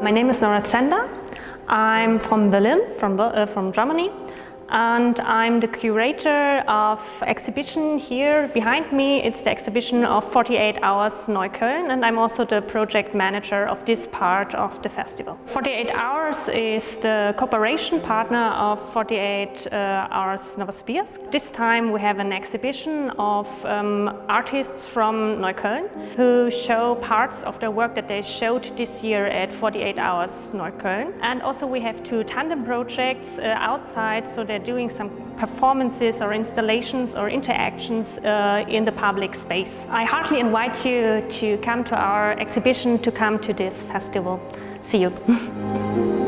My name is Nora Zender. I'm from Berlin, from, uh, from Germany and I'm the curator of exhibition here behind me. It's the exhibition of 48 Hours Neukölln and I'm also the project manager of this part of the festival. 48 Hours is the cooperation partner of 48 uh, Hours Novosibirsk. This time we have an exhibition of um, artists from Neukölln who show parts of their work that they showed this year at 48 Hours Neukölln. And also we have two tandem projects uh, outside so that doing some performances or installations or interactions uh, in the public space. I heartily invite you to come to our exhibition, to come to this festival. See you.